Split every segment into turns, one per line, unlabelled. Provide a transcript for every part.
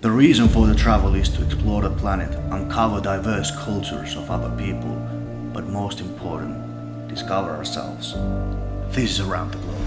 The reason for the travel is to explore the planet, uncover diverse cultures of other people, but most important, discover ourselves. This is Around the Globe.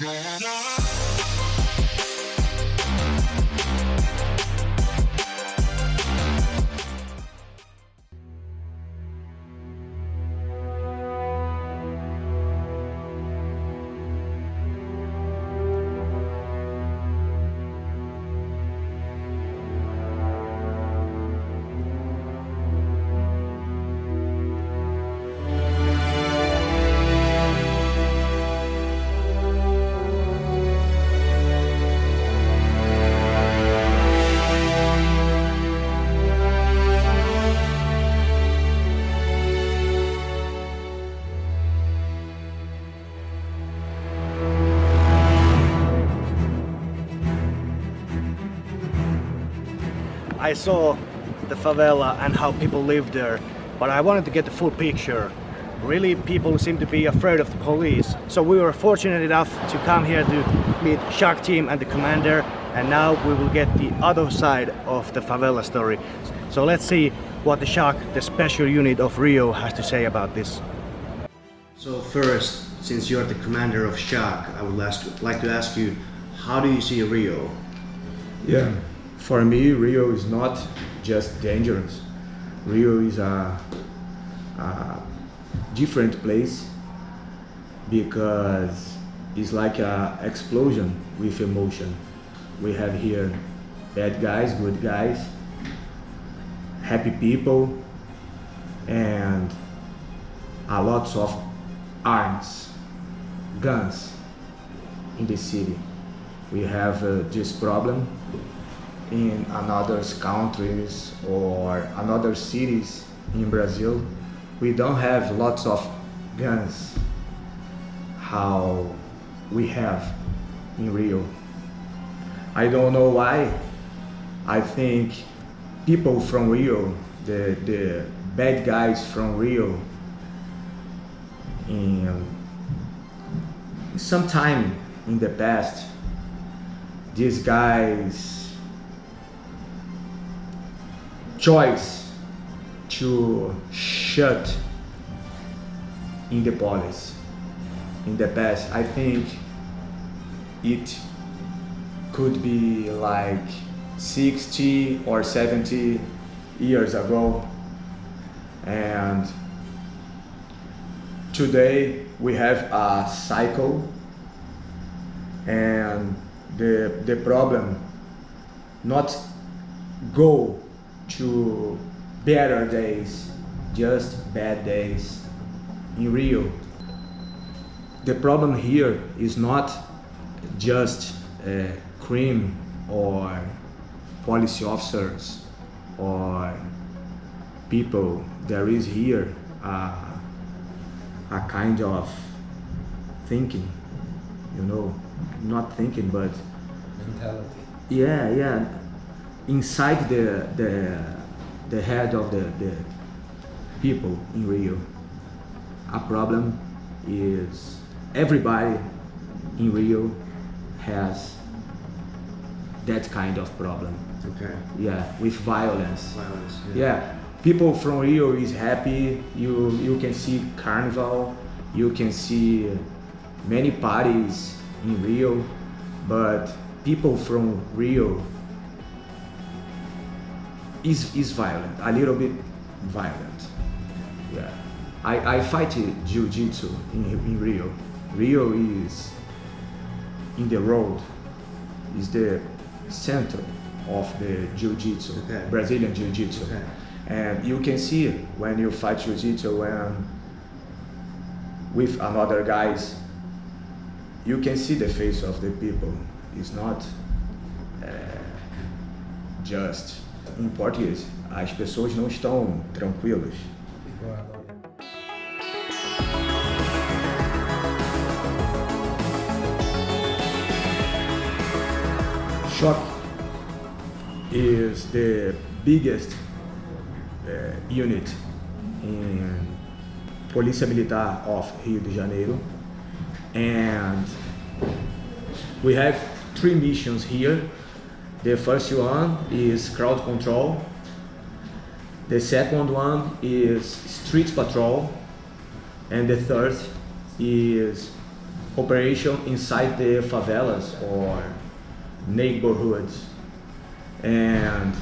No, no.
I saw the favela and how people live there, but I wanted to get the full picture. Really, people seem to be afraid of the police. So we were fortunate enough to come here to meet Shock Team and the commander, and now we will get the other side of the favela story. So let's see what the Shock, the special unit of Rio, has to say about this. So first, since you're the commander of Shock, I would ask, like to ask you, how do you see Rio?
Yeah, for me, Rio is not just dangerous. Rio is a, a different place because it's like an explosion with emotion. We have here bad guys, good guys, happy people, and a lots of arms, guns in the city. We have uh, this problem in another countries or another cities in Brazil. We don't have lots of guns how we have in Rio. I don't know why. I think people from Rio, the, the bad guys from Rio, in some time in the past, these guys choice to shut in the police in the past. I think it could be like 60 or 70 years ago and today we have a cycle and the the problem not go to better days just bad days in Rio. The problem here is not just uh, crime or policy officers or people. There is here uh, a kind of thinking you know not thinking but
mentality.
yeah yeah inside the the the head of the, the people in rio a problem is everybody in rio has that kind of problem
Okay.
yeah with violence
Violence.
yeah people from rio is happy you you can see carnival you can see many parties in rio but people from rio is is violent a little bit violent yeah i i fight jiu-jitsu in, in rio rio is in the road is the center of the jiu-jitsu
Okay.
brazilian jiu-jitsu
Okay.
and you can see when you fight jiu-jitsu when with another guys you can see the face of the people. It's not uh, just em português. As pessoas não estão tranquilas. Shock is the biggest uh, unit in Polícia Militar of Rio de Janeiro and we have three missions here. The first one is crowd control. The second one is street patrol. And the third is operation inside the favelas or neighborhoods. And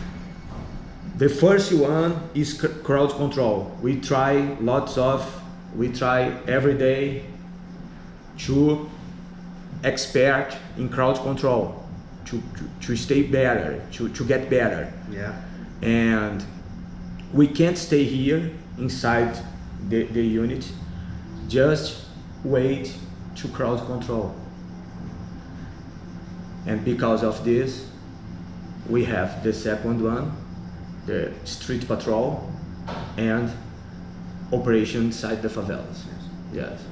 the first one is crowd control. We try lots of, we try every day to expert in crowd control, to, to, to stay better, to, to get better.
Yeah.
And we can't stay here inside the, the unit, just wait to crowd control. And because of this, we have the second one, the street patrol, and operation inside the favelas. Yes. yes.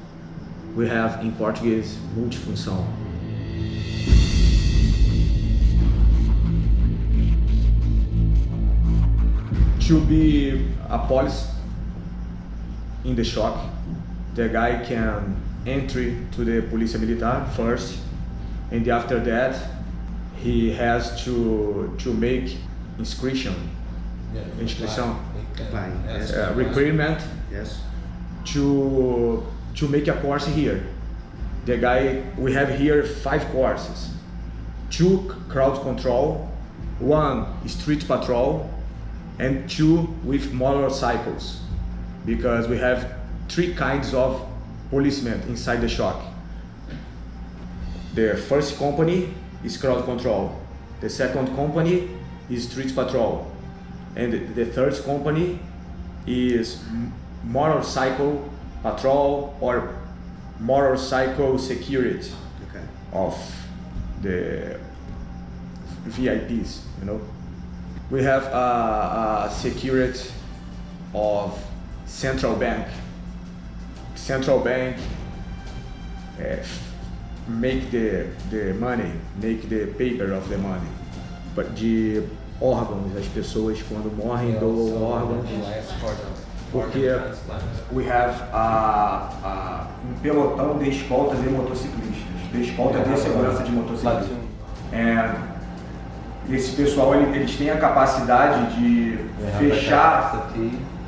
We have in Portuguese multifunção. To be a police in the shock, the guy can entry to the Polícia Militar first, and after that, he has to to make inscription,
Yeah,
inscrição,
Apply, yes.
uh, requirement.
Yes.
to to make a course here. The guy we have here five courses, two crowd control, one street patrol, and two with motorcycles, because we have three kinds of policemen inside the shock. The first company is crowd control, the second company is street patrol, and the- the third company is motorcycle patrol or motorcycle security
Okay.
of the VIPs, you know. We have a, a security of central bank. Central bank uh, make the, the money, make the paper of the money. But de órgãos, as pessoas quando morrem doam órgãos. Porque we have a, a, um pelotão de escoltas e motociclistas, de escolta de segurança de motociclistas. And esse pessoal ele- eles têm a capacidade de fechar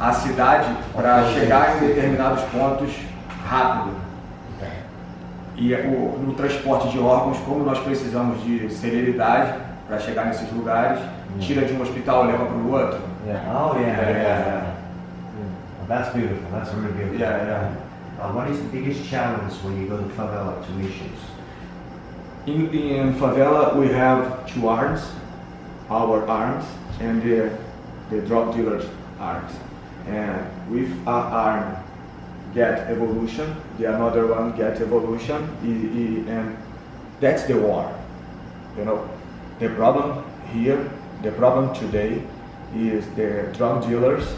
a cidade para chegar em determinados pontos rápido. E é o- no transporte de órgãos, como nós precisamos de celeridade para chegar nesses lugares, tira de um hospital e leva para o outro.
Yeah. Oh, yeah, yeah, yeah. Well, that's beautiful. That's really beautiful.
Yeah, yeah.
Uh, what is the biggest challenge when you go to favela to missions?
In, in favela, we have two arms, our arms and the, the drug dealers' arms. And with our arm get evolution, the another one get evolution, and that's the war. You know, the problem here, the problem today is the drug dealers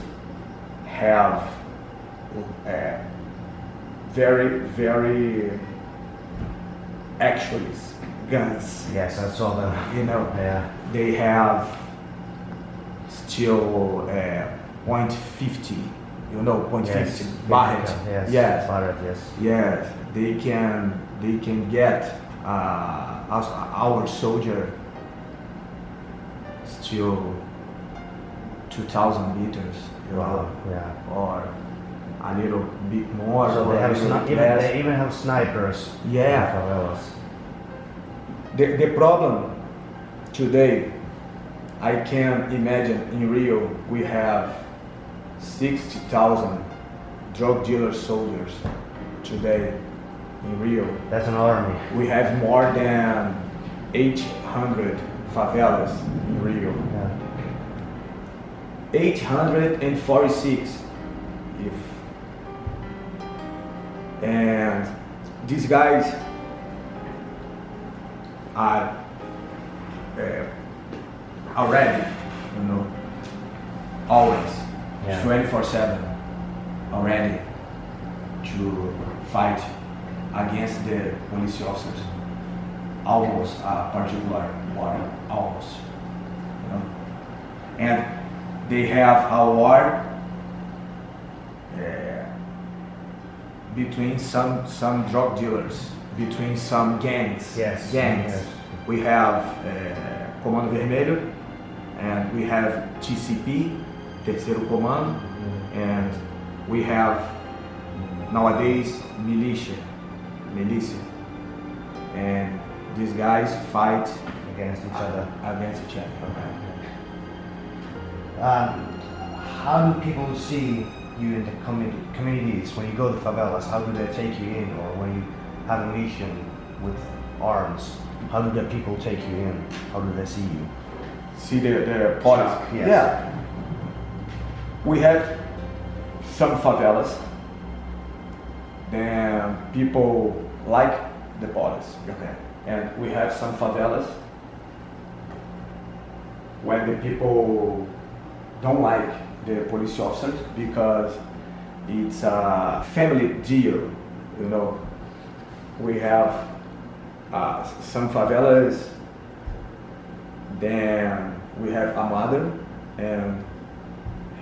have uh, very, very actually guns.
Yes, I saw them.
You know,
Yeah.
They have still uh, point fifty. You know, point
Yes.
fifty. Barrett.
Yes.
Yes.
Barrett, yes.
Yes. They can. They can get uh, us, our soldier still two thousand liters. You
Wow.
know,
Yeah.
or a little bit more.
So they have
little
sni-
bit
even,
less.
they even have snipers.
Yeah. The, the problem today, I can imagine in Rio we have 60,000 drug dealer soldiers today in Rio.
That's an army.
We have more than 800 favelas in Rio.
Yeah.
846 if and these guys are uh, already, you know, always,
Yeah.
24/7, already to fight against the police officers. Almost a particular war, almost, you know, and they have a war uh, between some some drug dealers, between some gangs.
Yes,
gangs.
yes.
We have uh, Comando Vermelho, and we have TCP, Terceiro Comando, and we have nowadays militia, militia, and these guys fight
Against each other.
against each other.
Um, how do people see you in the community, communities when you go to favelas? How do they take you in, or when you have a mission with arms? How do the people take you in? How do they see you?
See the the policy.
Yes.
Yeah. We have some favelas. Then people like the policy.
Okay.
and we have some favelas when the people don't like the police officers because it's a family deal, you know. We have uh, some favelas, then we have a mother and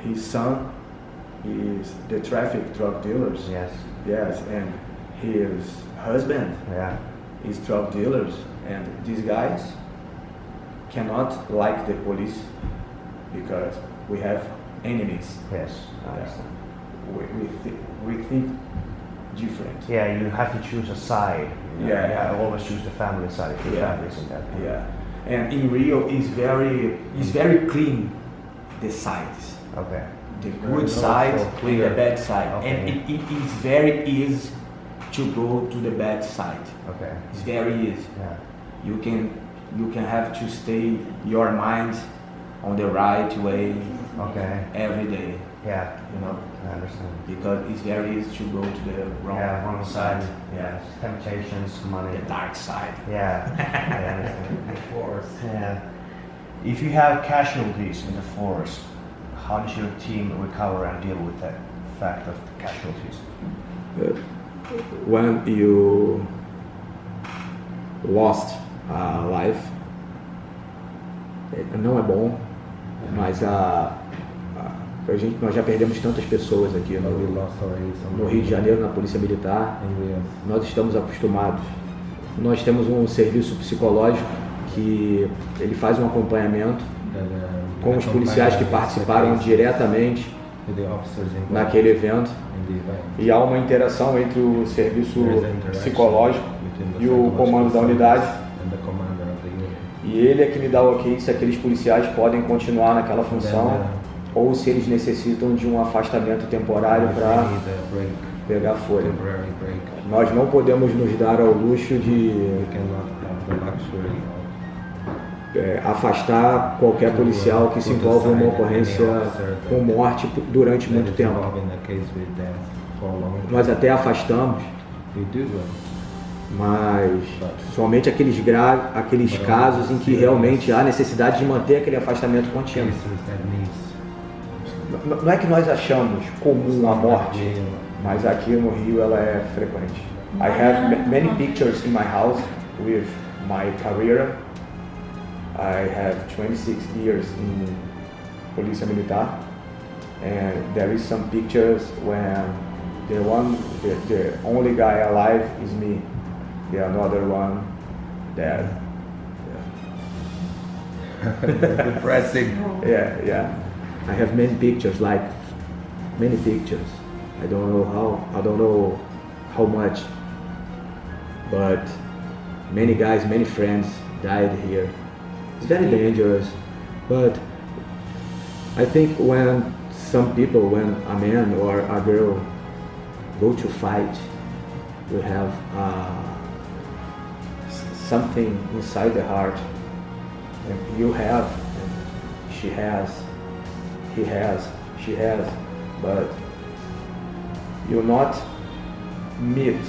his son is the traffic drug dealers.
Yes.
Yes, and his husband
Yeah.
is drug dealers and these guys cannot like the police because we have enemies
Yes. I understand.
we, we, th- we think different
Yeah, you have to choose a side.
Yeah, yeah.
I always choose the family side. If your
Yeah.
family isn't that.
yeah and in rio is very is mm. very clean the sides
Okay.
the good side and the bad side
Okay.
and it, it is very easy to go to the bad side
Okay.
it's very easy
Yeah.
you can you can have to stay your mind on the right way
Okay.
every day
Yeah.
you know
I understand.
because it's very easy to go to the wrong,
yeah, wrong side.
yeah
Temptations, money.
the dark side
Yeah, I understand. Yeah. If you have casualties in the forest, how does your team recover and deal with that fact of casualties?
Uh, when you lost a life é- não é bom mas a, a, a gente nós já perdemos tantas pessoas aqui no, no Rio de Janeiro na polícia militar.
Have
nós estamos acostumados. Nós temos um serviço psicológico que ele faz um acompanhamento
that, uh,
com os policiais que participaram diretamente
involved
naquele evento. E há uma interação entre o serviço psicológico e o comando da unidade e ele é que me dá o ok se aqueles policiais podem continuar naquela função ou se eles necessitam de um afastamento temporário para pegar
break,
Nós não podemos nos dar ao luxo de é, afastar qualquer policial que se envolve em uma ocorrência com morte durante muito tempo. Nós até afastamos, mas somente aqueles, gra aqueles casos em que realmente há necessidade de manter aquele afastamento contínuo. N- Não é que nós achamos comum a morte, mas aqui no Rio ela é frequente. I have ma- many pictures in my house with my career. I have 26 years in Polícia Militar, and there is some pictures when the one, the, the only guy alive is me, the another one dead.
depressing.
Yeah, yeah. I have many pictures, like many pictures. I don't know how, I don't know how much, but many guys, many friends died here. It's very dangerous, but I think when some people, when a man or a girl go to fight, we have uh, something inside the heart and you have, and she has, he has, she has, but you're not meet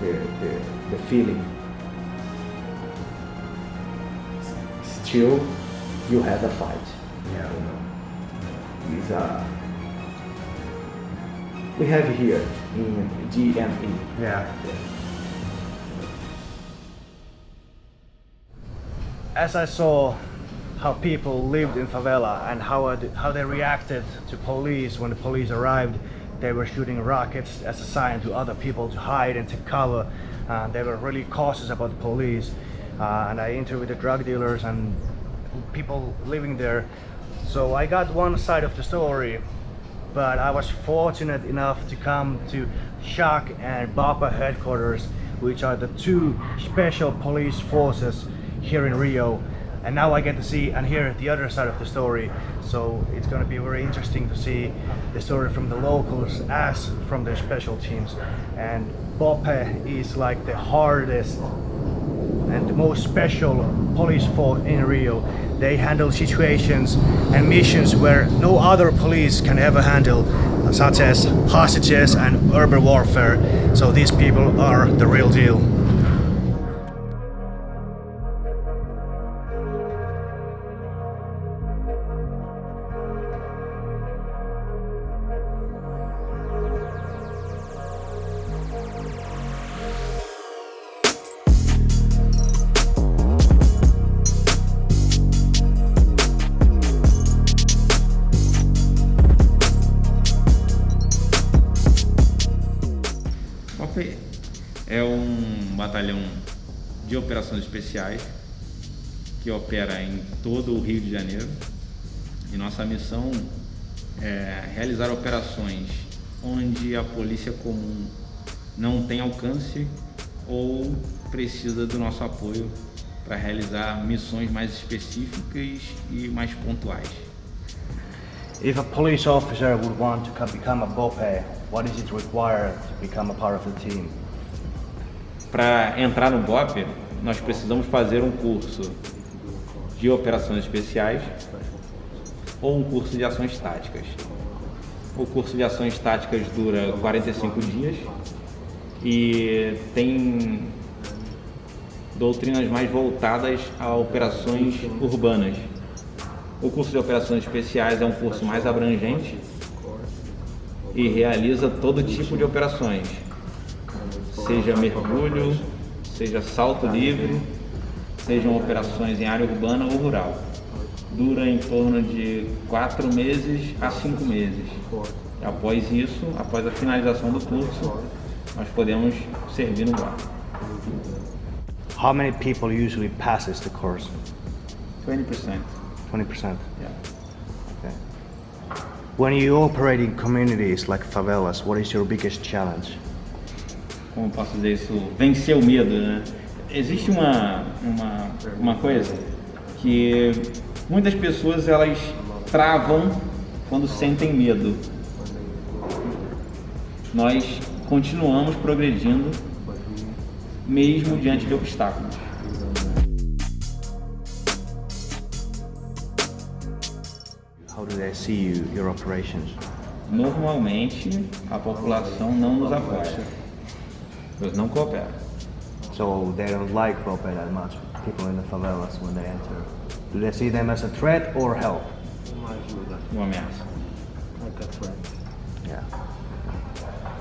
the, the, the feeling still you had a fight.
Yeah.
You know. Uh, we have here in GME.
Yeah. As I saw how people lived in favela and how, it- how they reacted to police when the police arrived, they were shooting rockets as a sign to other people to hide and to cover. Uh, they were really cautious about the police. Uh, and I interviewed the drug dealers and people living there. So I got one side of the story, but I was fortunate enough to come to Shock and BOPE headquarters, which are the two special police forces here in Rio. And now I get to see and hear the other side of the story. So it's going to be very interesting to see the story from the locals as from the special teams. And BOPE is like the hardest and the most special police force in Rio. They handle situations and missions where no other police can ever handle, such as hostages and urban warfare. So these people are the real deal.
De operações especiais que opera em todo o Rio de Janeiro e nossa missão é realizar operações onde a polícia comum não tem alcance ou precisa do nosso apoio para realizar missões mais específicas e mais pontuais.
If a police officer would want to co- become a BOPE, what is it required to become a part of the team?
Para entrar no BOP, nós precisamos fazer um curso de operações especiais ou um curso de ações táticas. O curso de ações táticas dura 45 dias e tem doutrinas mais voltadas a operações urbanas. O curso de operações especiais é um curso mais abrangente e realiza todo tipo de operações, seja mergulho, seja salto livre, sejam operações em área urbana ou rural. Dura em torno de quatro meses a cinco meses. Após isso, após a finalização do curso, nós podemos servir no bar.
How many people usually passes the course?
20%.
20%.
Yeah.
Okay. When you operate in communities like favelas, what is your biggest challenge?
Como posso dizer isso, vencer o medo, né? Existe uma, uma, uma coisa que muitas pessoas elas travam quando sentem medo. Nós continuamos progredindo mesmo diante de obstáculos.
How do they see you, your operations?
Normalmente a população não nos apoia. Eles não cooperam.
So they don't like BOPE that much, people in the favelas when they enter. Do they see them as a threat or help?
Uma ameaça.
Yeah.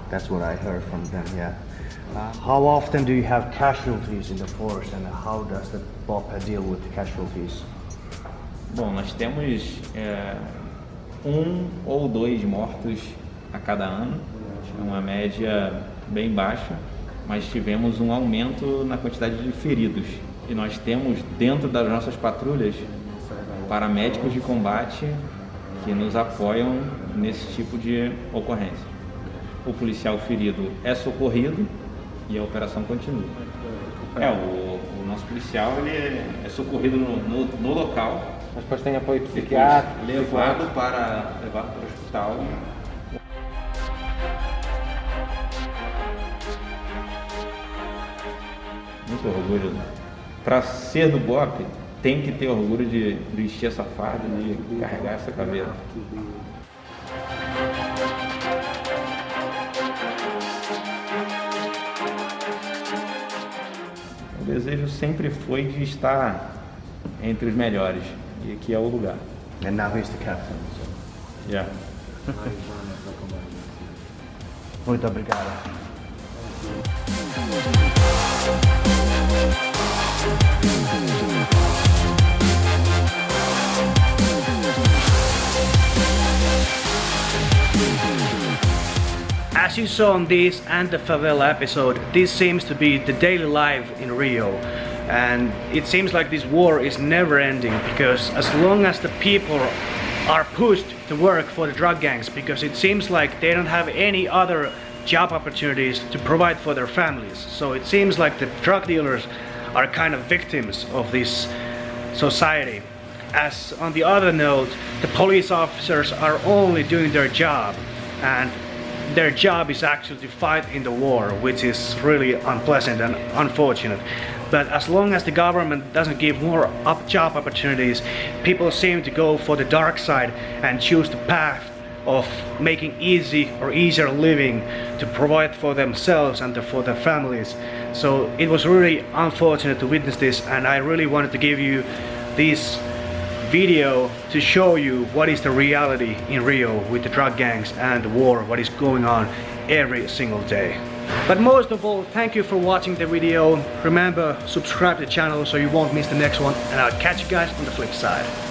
That's what I heard from them, yeah. Uh, how often do you have casualties in the force and how does the BOPE deal with the casualties?
Bom, nós temos é, um ou dois mortos a cada ano, é uma média bem baixa, mas tivemos um aumento na quantidade de feridos. E nós temos dentro das nossas patrulhas paramédicos de combate que nos apoiam nesse tipo de ocorrência. O policial ferido é socorrido e a operação continua. É, o, o nosso policial ele é, socorrido no, no, no local
Mas depois tem apoio psiquiátrico.
levado para levado para o hospital. Muito orgulho. Para ser do BOP, tem que ter orgulho de vestir essa farda, de carregar essa caveira. O desejo sempre foi de estar entre os melhores. E aqui é o lugar.
And now he's the captain. So.
Yeah.
Muito obrigado. As you saw on this and the favela episode, this seems to be the daily life in Rio. And it seems like this war is never ending because as long as the people are pushed to work for the drug gangs, because it seems like they don't have any other job opportunities to provide for their families. So it seems like the drug dealers are kind of victims of this society. As on the other note, the police officers are only doing their job and their job is actually to fight in the war, which is really unpleasant and unfortunate. But as long as the government doesn't give more up job opportunities, people seem to go for the dark side and choose the path of making easy or easier living to provide for themselves and for their families. So it was really unfortunate to witness this and I really wanted to give you this video to show you what is the reality in Rio with the drug gangs and the war, what is going on every single day. But most of all, thank you for watching the video. Remember, subscribe to the channel so you won't miss the next one and I'll catch you guys on the flip side.